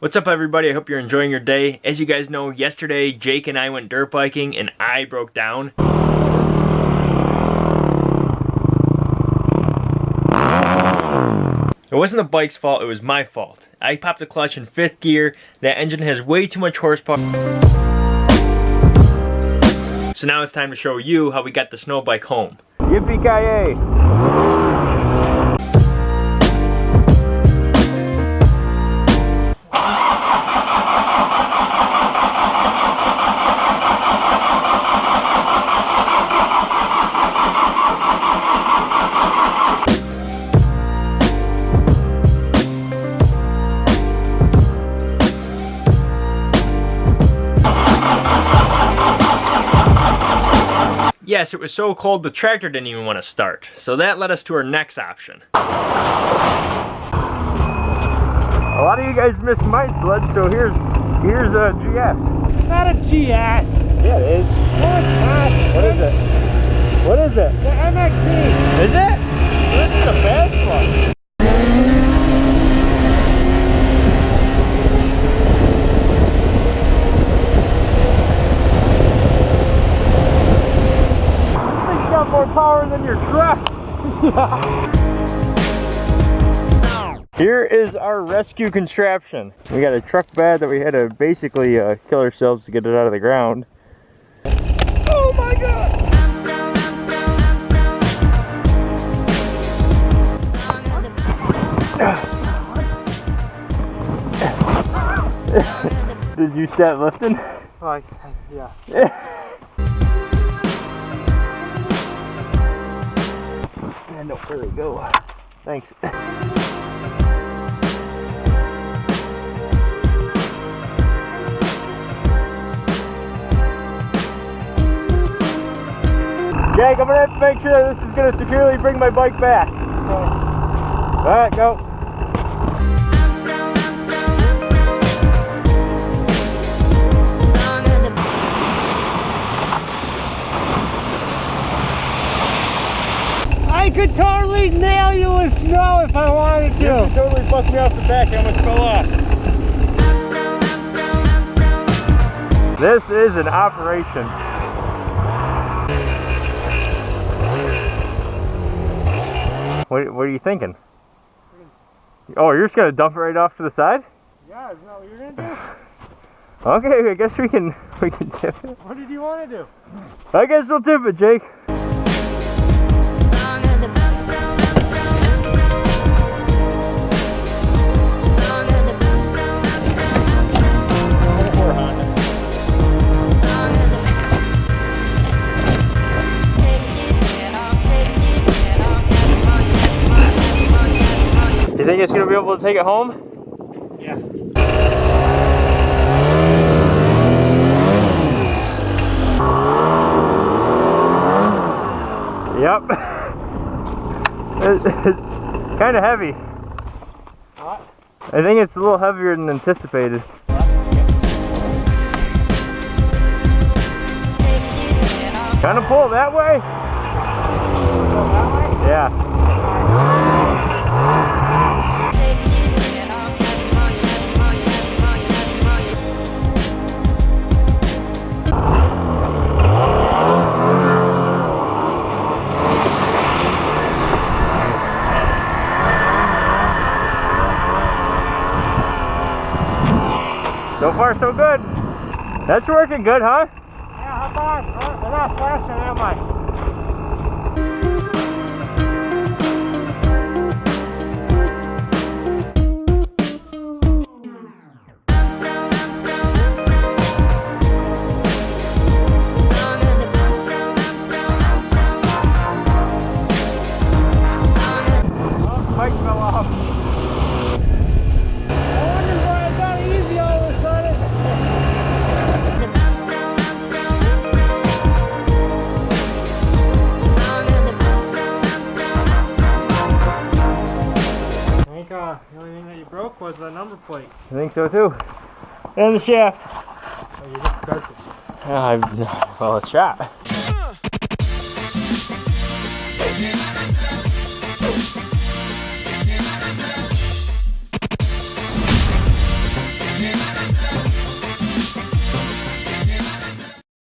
What's up everybody? I hope you're enjoying your day. As you guys know, yesterday Jake and I went dirt biking and I broke down. It wasn't the bike's fault, it was my fault. I popped the clutch in fifth gear, that engine has way too much horsepower. So now it's time to show you how we got the snow bike home. Yippee-ki-yay! Yes, it was so cold the tractor didn't even want to start. So that led us to our next option. A lot of you guys missed my sled, so here's here's a GS. It's not a GS. Yeah, it is. No, it's not. What is it? What is it? The MXZ. Is it? So this is a fast one. Thing's got more power than your truck. Here is our rescue contraption. We got a truck bed that we had to basically uh, kill ourselves to get it out of the ground. Oh my god! I'm so, I'm so, I'm so. I'm gonna I'm so, I'm so. Did you start lifting? Like, yeah. And no, there we go. Thanks. Jake, I'm gonna have to make sure that this is gonna securely bring my bike back. Alright, go. Nail you with snow if I wanted to. You to. totally fucked me off the back, I almost fell off. I'm so, I'm so, This is an operation. What, what are you thinking? Oh, you're just gonna dump it right off to the side? Yeah, is that what you're gonna do? Okay, I guess we can we can tip it. What did you want to do? I guess we'll tip it, Jake. Think it's gonna be able to take it home? Yeah. Yep. It's kind of heavy. What? I think it's a little heavier than anticipated. Take you, take it off. Kind of pull that way. Far, so good. That's working good, huh? Yeah, how far? I'm not faster, am I? I'm so, I'm was the number plate. I think so too. And the shaft. Oh, you just broke it. Uh, well, it's shot.